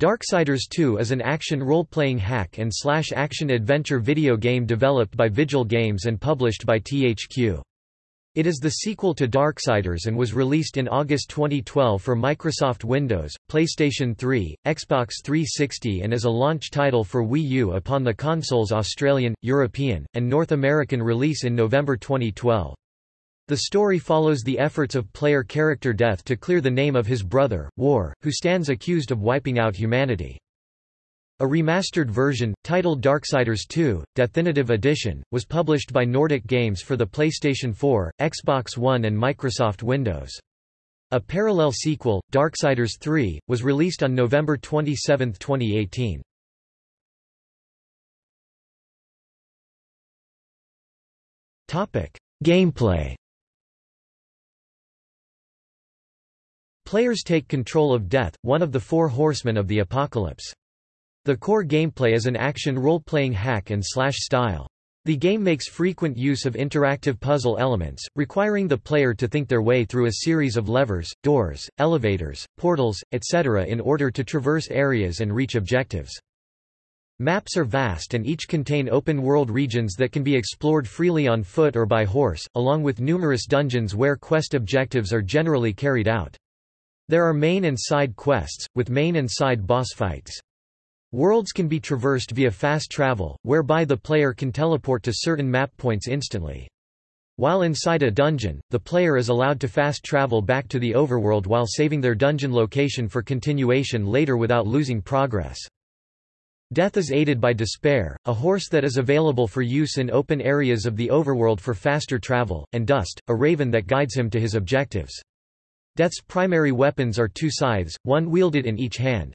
Darksiders 2 is an action role-playing hack and slash action-adventure video game developed by Vigil Games and published by THQ. It is the sequel to Darksiders and was released in August 2012 for Microsoft Windows, PlayStation 3, Xbox 360 and as a launch title for Wii U upon the console's Australian, European, and North American release in November 2012. The story follows the efforts of player character Death to clear the name of his brother, War, who stands accused of wiping out humanity. A remastered version, titled Darksiders 2, Definitive Edition, was published by Nordic Games for the PlayStation 4, Xbox One and Microsoft Windows. A parallel sequel, Darksiders 3, was released on November 27, 2018. Gameplay Players take control of Death, one of the four horsemen of the apocalypse. The core gameplay is an action role-playing hack and slash style. The game makes frequent use of interactive puzzle elements, requiring the player to think their way through a series of levers, doors, elevators, portals, etc. in order to traverse areas and reach objectives. Maps are vast and each contain open-world regions that can be explored freely on foot or by horse, along with numerous dungeons where quest objectives are generally carried out. There are main and side quests, with main and side boss fights. Worlds can be traversed via fast travel, whereby the player can teleport to certain map points instantly. While inside a dungeon, the player is allowed to fast travel back to the overworld while saving their dungeon location for continuation later without losing progress. Death is aided by Despair, a horse that is available for use in open areas of the overworld for faster travel, and Dust, a raven that guides him to his objectives. Death's primary weapons are two scythes, one wielded in each hand.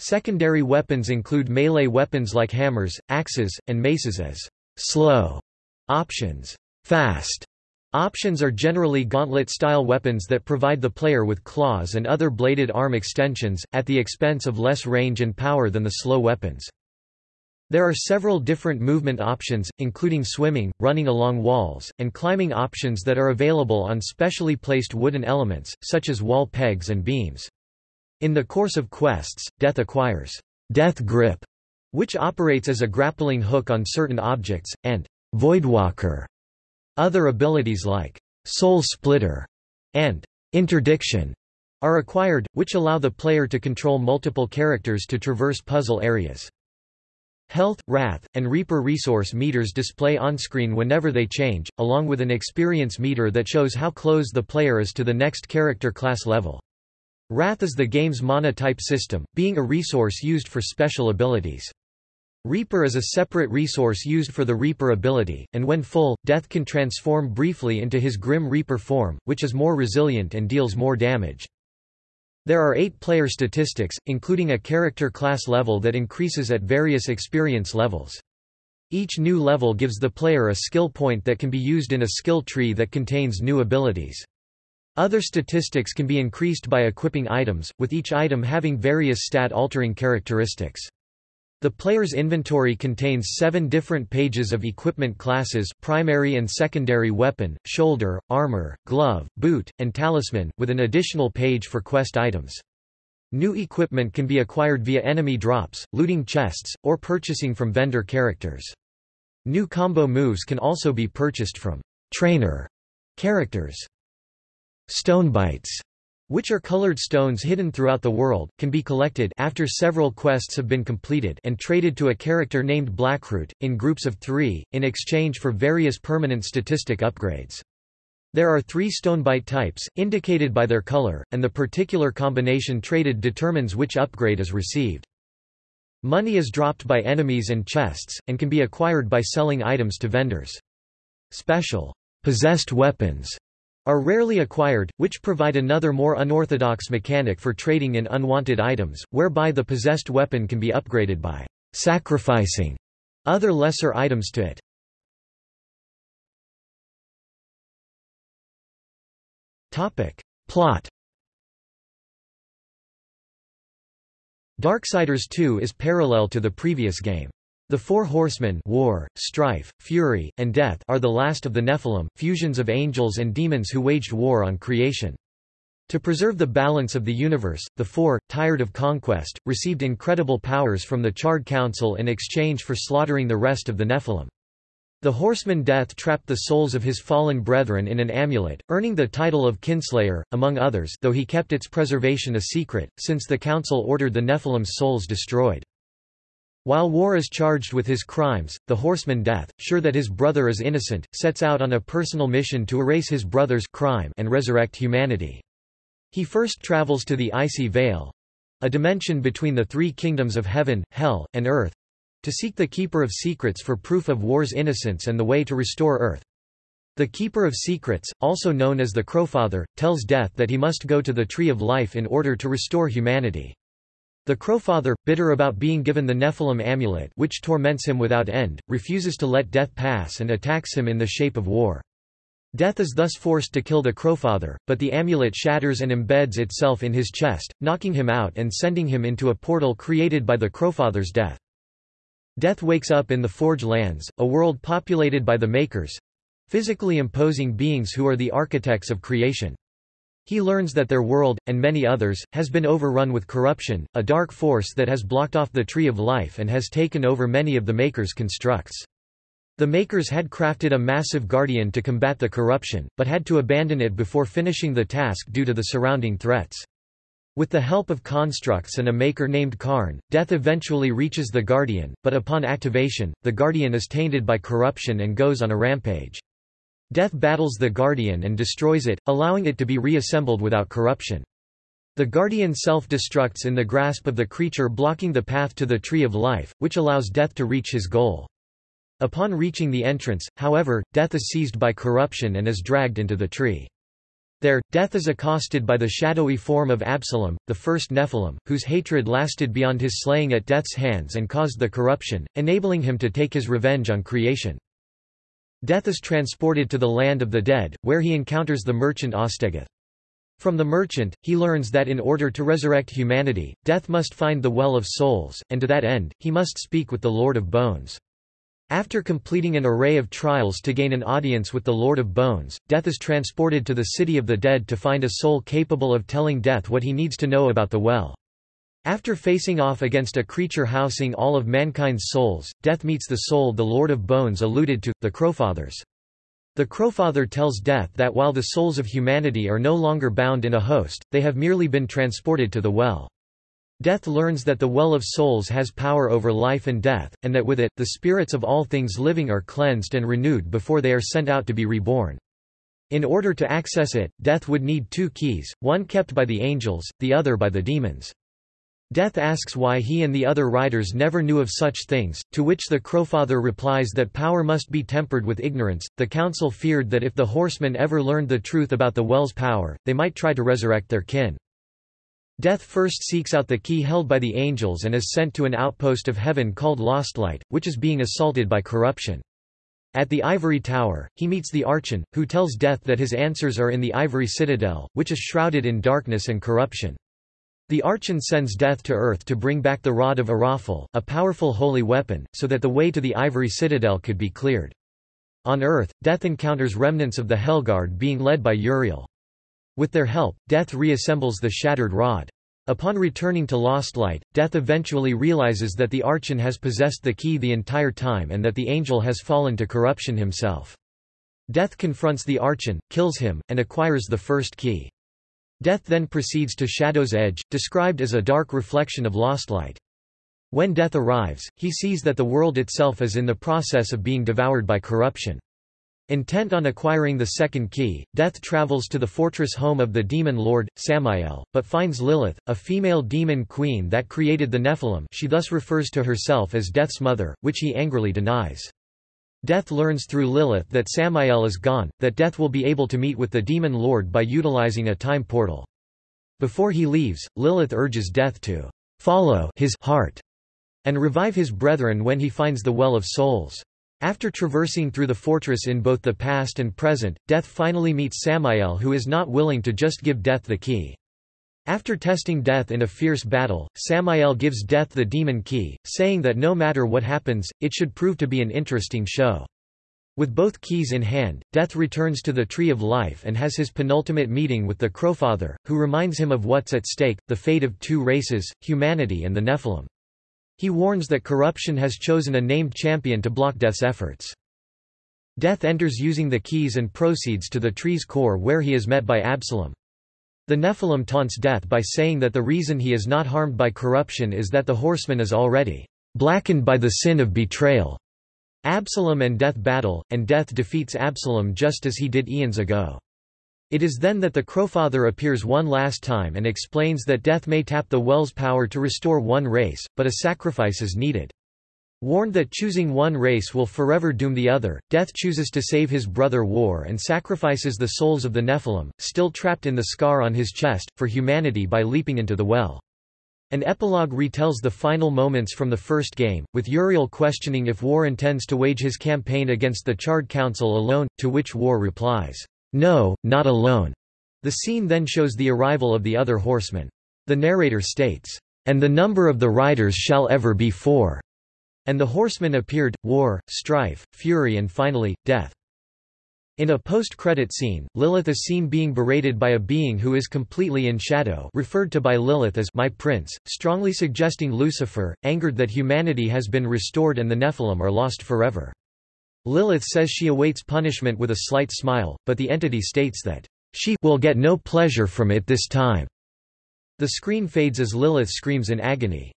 Secondary weapons include melee weapons like hammers, axes, and maces as slow options. Fast options are generally gauntlet-style weapons that provide the player with claws and other bladed arm extensions, at the expense of less range and power than the slow weapons. There are several different movement options, including swimming, running along walls, and climbing options that are available on specially placed wooden elements, such as wall pegs and beams. In the course of quests, Death acquires Death Grip, which operates as a grappling hook on certain objects, and Voidwalker. Other abilities like Soul Splitter and Interdiction are acquired, which allow the player to control multiple characters to traverse puzzle areas. Health, Wrath, and Reaper resource meters display on-screen whenever they change, along with an experience meter that shows how close the player is to the next character class level. Wrath is the game's mana-type system, being a resource used for special abilities. Reaper is a separate resource used for the Reaper ability, and when full, Death can transform briefly into his Grim Reaper form, which is more resilient and deals more damage. There are eight player statistics, including a character class level that increases at various experience levels. Each new level gives the player a skill point that can be used in a skill tree that contains new abilities. Other statistics can be increased by equipping items, with each item having various stat-altering characteristics. The player's inventory contains seven different pages of equipment classes primary and secondary weapon, shoulder, armor, glove, boot, and talisman, with an additional page for quest items. New equipment can be acquired via enemy drops, looting chests, or purchasing from vendor characters. New combo moves can also be purchased from trainer characters. Stonebites which are colored stones hidden throughout the world, can be collected after several quests have been completed and traded to a character named Blackroot, in groups of three, in exchange for various permanent statistic upgrades. There are three stonebite types, indicated by their color, and the particular combination traded determines which upgrade is received. Money is dropped by enemies and chests, and can be acquired by selling items to vendors. Special possessed weapons are rarely acquired, which provide another more unorthodox mechanic for trading in unwanted items, whereby the possessed weapon can be upgraded by sacrificing other lesser items to it. Topic. Plot Darksiders 2 is parallel to the previous game. The Four Horsemen war, strife, fury, and death are the last of the Nephilim, fusions of angels and demons who waged war on creation. To preserve the balance of the universe, the Four, tired of conquest, received incredible powers from the Charred Council in exchange for slaughtering the rest of the Nephilim. The horseman Death trapped the souls of his fallen brethren in an amulet, earning the title of Kinslayer, among others though he kept its preservation a secret, since the council ordered the Nephilim's souls destroyed. While War is charged with his crimes, the horseman Death, sure that his brother is innocent, sets out on a personal mission to erase his brother's crime and resurrect humanity. He first travels to the icy Vale—a dimension between the three kingdoms of heaven, hell, and earth—to seek the Keeper of Secrets for proof of war's innocence and the way to restore Earth. The Keeper of Secrets, also known as the Crowfather, tells Death that he must go to the Tree of Life in order to restore humanity. The Crowfather, bitter about being given the Nephilim amulet which torments him without end, refuses to let Death pass and attacks him in the shape of war. Death is thus forced to kill the Crowfather, but the amulet shatters and embeds itself in his chest, knocking him out and sending him into a portal created by the Crowfather's death. Death wakes up in the Forge Lands, a world populated by the Makers—physically imposing beings who are the architects of creation. He learns that their world, and many others, has been overrun with corruption, a dark force that has blocked off the Tree of Life and has taken over many of the Makers' constructs. The makers had crafted a massive guardian to combat the corruption, but had to abandon it before finishing the task due to the surrounding threats. With the help of constructs and a maker named Karn, Death eventually reaches the Guardian, but upon activation, the Guardian is tainted by corruption and goes on a rampage. Death battles the Guardian and destroys it, allowing it to be reassembled without corruption. The Guardian self-destructs in the grasp of the creature blocking the path to the Tree of Life, which allows Death to reach his goal. Upon reaching the entrance, however, Death is seized by corruption and is dragged into the tree. There, Death is accosted by the shadowy form of Absalom, the first Nephilim, whose hatred lasted beyond his slaying at Death's hands and caused the corruption, enabling him to take his revenge on creation. Death is transported to the land of the dead, where he encounters the merchant Ostegoth. From the merchant, he learns that in order to resurrect humanity, Death must find the Well of Souls, and to that end, he must speak with the Lord of Bones. After completing an array of trials to gain an audience with the Lord of Bones, Death is transported to the city of the dead to find a soul capable of telling Death what he needs to know about the well. After facing off against a creature housing all of mankind's souls, Death meets the soul the Lord of Bones alluded to, the Crowfathers. The Crowfather tells Death that while the souls of humanity are no longer bound in a host, they have merely been transported to the well. Death learns that the Well of Souls has power over life and death, and that with it, the spirits of all things living are cleansed and renewed before they are sent out to be reborn. In order to access it, Death would need two keys, one kept by the angels, the other by the demons. Death asks why he and the other riders never knew of such things, to which the Crowfather replies that power must be tempered with ignorance. The council feared that if the horsemen ever learned the truth about the well's power, they might try to resurrect their kin. Death first seeks out the key held by the angels and is sent to an outpost of heaven called Lostlight, which is being assaulted by corruption. At the Ivory Tower, he meets the Archon, who tells Death that his answers are in the Ivory Citadel, which is shrouded in darkness and corruption. The Archon sends Death to Earth to bring back the Rod of Araphel, a powerful holy weapon, so that the way to the Ivory Citadel could be cleared. On Earth, Death encounters remnants of the Hellguard being led by Uriel. With their help, Death reassembles the shattered rod. Upon returning to Lost Light, Death eventually realizes that the Archon has possessed the key the entire time and that the angel has fallen to corruption himself. Death confronts the Archon, kills him, and acquires the first key. Death then proceeds to Shadow's Edge, described as a dark reflection of Lost Light. When Death arrives, he sees that the world itself is in the process of being devoured by corruption. Intent on acquiring the second key, Death travels to the fortress home of the demon lord, Samael, but finds Lilith, a female demon queen that created the Nephilim she thus refers to herself as Death's mother, which he angrily denies. Death learns through Lilith that Samael is gone, that Death will be able to meet with the demon lord by utilizing a time portal. Before he leaves, Lilith urges Death to follow his heart and revive his brethren when he finds the Well of Souls. After traversing through the fortress in both the past and present, Death finally meets Samael who is not willing to just give Death the key. After testing Death in a fierce battle, Samael gives Death the demon key, saying that no matter what happens, it should prove to be an interesting show. With both keys in hand, Death returns to the Tree of Life and has his penultimate meeting with the Crowfather, who reminds him of what's at stake, the fate of two races, humanity and the Nephilim. He warns that corruption has chosen a named champion to block Death's efforts. Death enters using the keys and proceeds to the tree's core where he is met by Absalom. The Nephilim taunts Death by saying that the reason he is not harmed by corruption is that the horseman is already blackened by the sin of betrayal. Absalom and Death battle, and Death defeats Absalom just as he did eons ago. It is then that the Crowfather appears one last time and explains that Death may tap the well's power to restore one race, but a sacrifice is needed. Warned that choosing one race will forever doom the other, Death chooses to save his brother War and sacrifices the souls of the Nephilim, still trapped in the scar on his chest, for humanity by leaping into the well. An epilogue retells the final moments from the first game, with Uriel questioning if War intends to wage his campaign against the Charred Council alone, to which War replies, No, not alone. The scene then shows the arrival of the other horsemen. The narrator states, And the number of the riders shall ever be four. And the horsemen appeared, war, strife, fury and finally, death. In a post-credit scene, Lilith is seen being berated by a being who is completely in shadow referred to by Lilith as my prince, strongly suggesting Lucifer, angered that humanity has been restored and the Nephilim are lost forever. Lilith says she awaits punishment with a slight smile, but the entity states that she will get no pleasure from it this time. The screen fades as Lilith screams in agony.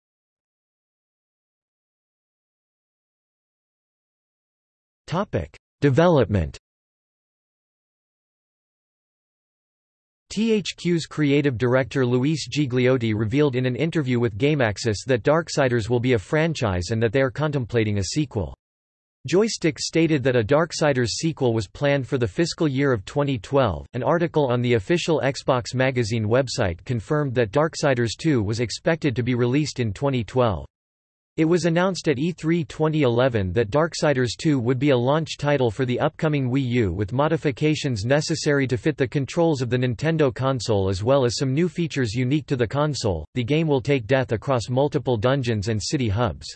Development. THQ's creative director Luis Gigliotti revealed in an interview with GameAxis that Darksiders will be a franchise and that they are contemplating a sequel. Joystick stated that a Darksiders sequel was planned for the fiscal year of 2012. An article on the official Xbox magazine website confirmed that Darksiders 2 was expected to be released in 2012. It was announced at E3 2011 that Darksiders 2 would be a launch title for the upcoming Wii U with modifications necessary to fit the controls of the Nintendo console as well as some new features unique to the console. The game will take death across multiple dungeons and city hubs.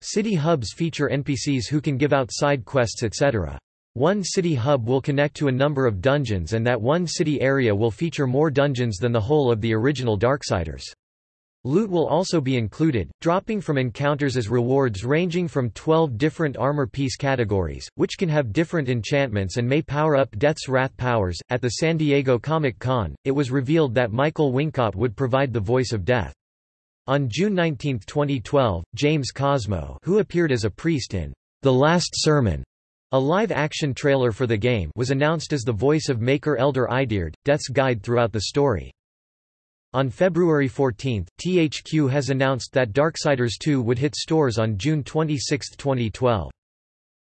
City hubs feature NPCs who can give out side quests etc. One city hub will connect to a number of dungeons and that one city area will feature more dungeons than the whole of the original Darksiders. Loot will also be included, dropping from encounters as rewards ranging from 12 different armor piece categories, which can have different enchantments and may power up Death's Wrath powers. At the San Diego Comic Con, it was revealed that Michael Wincott would provide the voice of Death. On June 19, 2012, James Cosmo, who appeared as a priest in The Last Sermon, a live-action trailer for the game, was announced as the voice of Maker Elder Eideard, Death's guide throughout the story. On February 14, THQ has announced that Darksiders 2 would hit stores on June 26, 2012.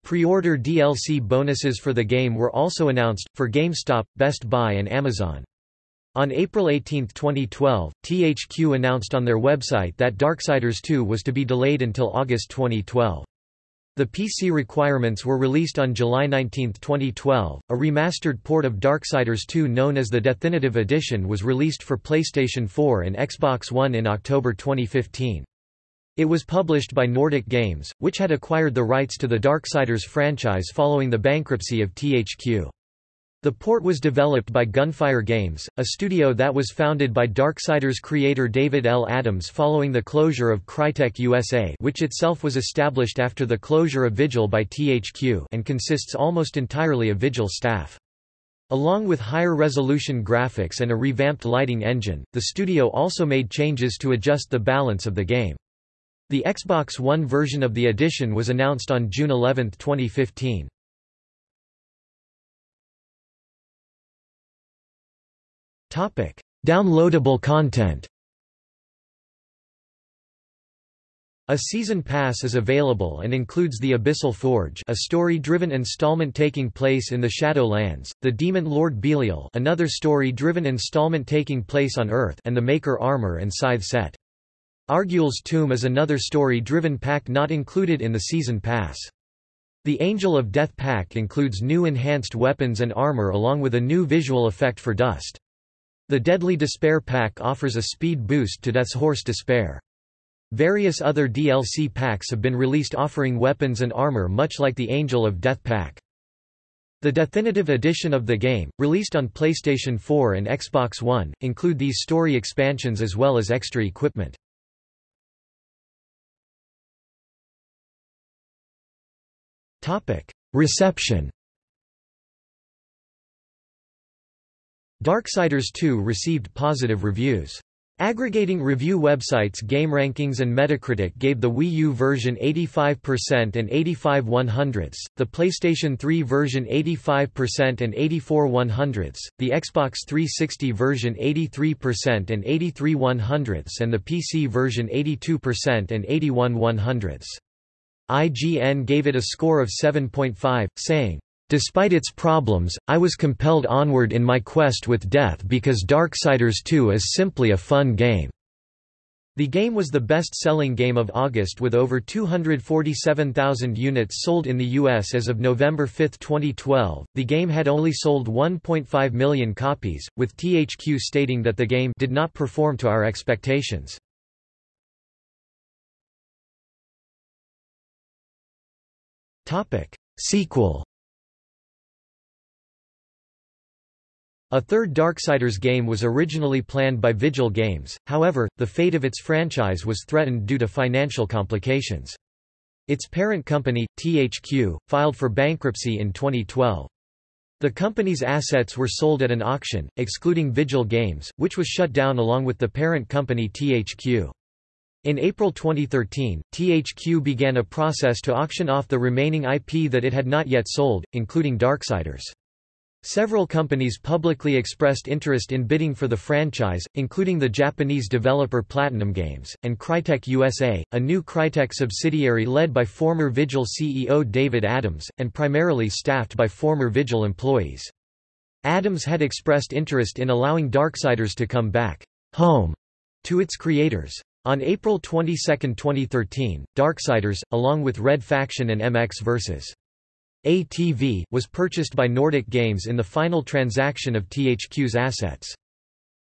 Pre-order DLC bonuses for the game were also announced, for GameStop, Best Buy and Amazon. On April 18, 2012, THQ announced on their website that Darksiders 2 was to be delayed until August 2012. The PC requirements were released on July 19, 2012. A remastered port of Darksiders 2 known as the Definitive Edition was released for PlayStation 4 and Xbox One in October 2015. It was published by Nordic Games, which had acquired the rights to the Darksiders franchise following the bankruptcy of THQ. The port was developed by Gunfire Games, a studio that was founded by Darksiders creator David L. Adams following the closure of Crytek USA which itself was established after the closure of Vigil by THQ and consists almost entirely of Vigil staff. Along with higher resolution graphics and a revamped lighting engine, the studio also made changes to adjust the balance of the game. The Xbox One version of the edition was announced on June 11, 2015. Topic: Downloadable content. A season pass is available and includes The Abyssal Forge a story-driven installment taking place in the Shadowlands, The Demon Lord Belial another story-driven installment taking place on Earth and the Maker Armor and Scythe set. Argul's Tomb is another story-driven pack not included in the season pass. The Angel of Death pack includes new enhanced weapons and armor along with a new visual effect for Dust. The Deadly Despair pack offers a speed boost to Death's Horse Despair. Various other DLC packs have been released offering weapons and armor much like the Angel of Death pack. The definitive edition of the game, released on PlayStation 4 and Xbox One, include these story expansions as well as extra equipment. Reception Darksiders 2 received positive reviews. Aggregating review websites GameRankings and Metacritic gave the Wii U version 85% and 85 100ths, the PlayStation 3 version 85% and 84 100ths, the Xbox 360 version 83% and 83 100ths and the PC version 82% and 81 100ths. IGN gave it a score of 7.5, saying, Despite its problems, I was compelled onward in my quest with death because Darksiders 2 is simply a fun game. The game was the best-selling game of August with over 247,000 units sold in the US as of November 5, 2012. The game had only sold 1.5 million copies, with THQ stating that the game did not perform to our expectations. Topic: Sequel A third Darksiders game was originally planned by Vigil Games, however, the fate of its franchise was threatened due to financial complications. Its parent company, THQ, filed for bankruptcy in 2012. The company's assets were sold at an auction, excluding Vigil Games, which was shut down along with the parent company THQ. In April 2013, THQ began a process to auction off the remaining IP that it had not yet sold, including Darksiders. Several companies publicly expressed interest in bidding for the franchise, including the Japanese developer Platinum Games, and Crytek USA, a new Crytek subsidiary led by former Vigil CEO David Adams, and primarily staffed by former Vigil employees. Adams had expressed interest in allowing Darksiders to come back home to its creators. On April 22, 2013, Darksiders, along with Red Faction and MX vs. ATV, was purchased by Nordic Games in the final transaction of THQ's assets.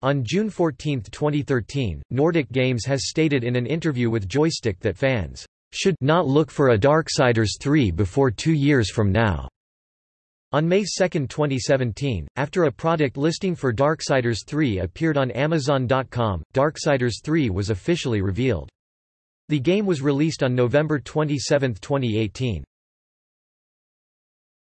On June 14, 2013, Nordic Games has stated in an interview with Joystick that fans should not look for a Darksiders 3 before two years from now. On May 2, 2017, after a product listing for Darksiders 3 appeared on Amazon.com, Darksiders 3 was officially revealed. The game was released on November 27, 2018.